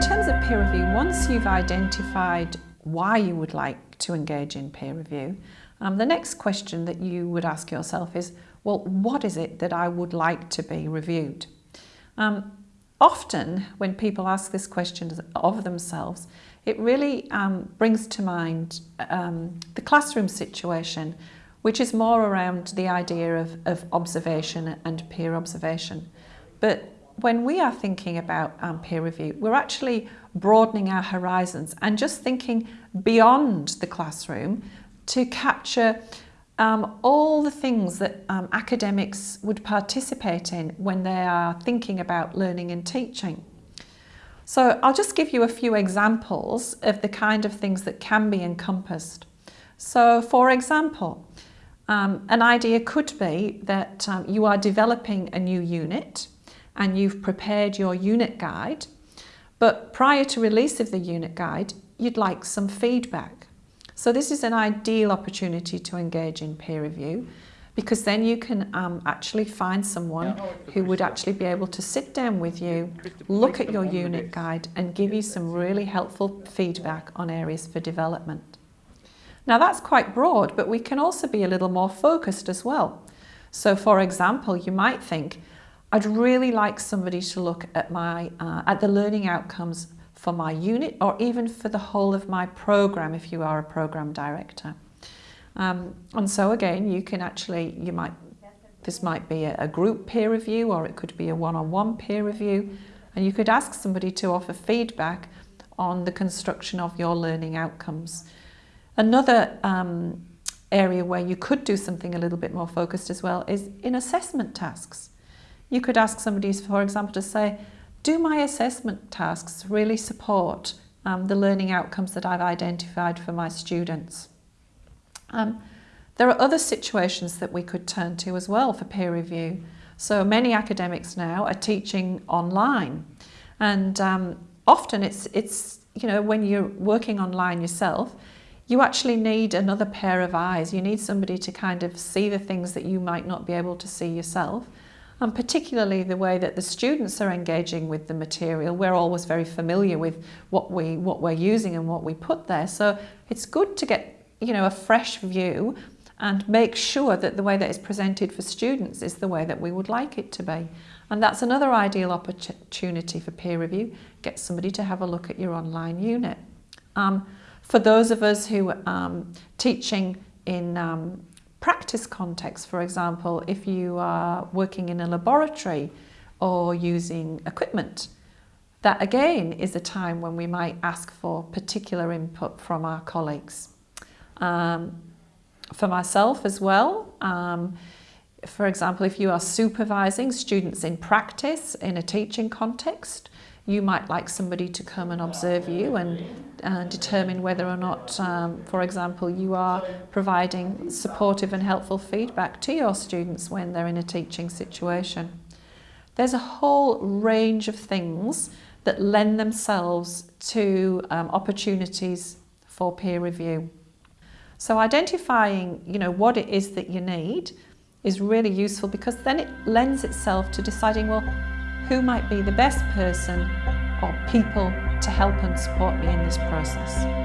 peer review, once you've identified why you would like to engage in peer review, um, the next question that you would ask yourself is, well, what is it that I would like to be reviewed? Um, often when people ask this question of themselves, it really um, brings to mind um, the classroom situation, which is more around the idea of, of observation and peer observation. But when we are thinking about um, peer review, we're actually broadening our horizons and just thinking beyond the classroom to capture um, all the things that um, academics would participate in when they are thinking about learning and teaching. So I'll just give you a few examples of the kind of things that can be encompassed. So for example, um, an idea could be that um, you are developing a new unit and you've prepared your unit guide, but prior to release of the unit guide, you'd like some feedback. So this is an ideal opportunity to engage in peer review because then you can um, actually find someone who would actually be able to sit down with you, look at your unit guide and give you some really helpful feedback on areas for development. Now that's quite broad, but we can also be a little more focused as well. So for example, you might think, I'd really like somebody to look at my uh, at the learning outcomes for my unit or even for the whole of my program if you are a program director. Um, and so again, you can actually, you might, this might be a, a group peer review or it could be a one-on-one -on -one peer review. And you could ask somebody to offer feedback on the construction of your learning outcomes. Another um, area where you could do something a little bit more focused as well is in assessment tasks. You could ask somebody, for example, to say, do my assessment tasks really support um, the learning outcomes that I've identified for my students? Um, there are other situations that we could turn to as well for peer review. So many academics now are teaching online and um, often it's, it's, you know, when you're working online yourself, you actually need another pair of eyes. You need somebody to kind of see the things that you might not be able to see yourself. And particularly the way that the students are engaging with the material. We're always very familiar with what, we, what we're using and what we put there. So it's good to get you know, a fresh view and make sure that the way that it's presented for students is the way that we would like it to be. And that's another ideal opportunity for peer review. Get somebody to have a look at your online unit. Um, for those of us who are um, teaching in um, practice context, for example, if you are working in a laboratory or using equipment, that again is a time when we might ask for particular input from our colleagues. Um, for myself as well, um, for example, if you are supervising students in practice in a teaching context, you might like somebody to come and observe you and uh, determine whether or not, um, for example, you are providing supportive and helpful feedback to your students when they're in a teaching situation. There's a whole range of things that lend themselves to um, opportunities for peer review. So identifying, you know, what it is that you need is really useful because then it lends itself to deciding, well, who might be the best person or people to help and support me in this process.